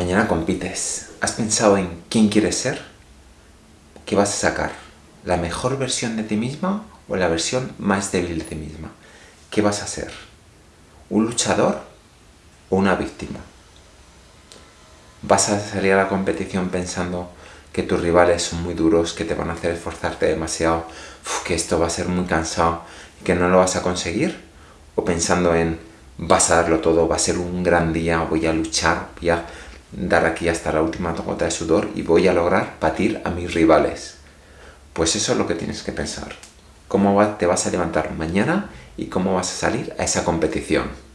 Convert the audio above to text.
Mañana compites. ¿Has pensado en quién quieres ser? ¿Qué vas a sacar? ¿La mejor versión de ti misma o la versión más débil de ti misma? ¿Qué vas a ser? ¿Un luchador o una víctima? ¿Vas a salir a la competición pensando que tus rivales son muy duros, que te van a hacer esforzarte demasiado, que esto va a ser muy cansado y que no lo vas a conseguir? ¿O pensando en vas a darlo todo, va a ser un gran día, voy a luchar, voy a dar aquí hasta la última gota de sudor y voy a lograr batir a mis rivales. Pues eso es lo que tienes que pensar. Cómo te vas a levantar mañana y cómo vas a salir a esa competición.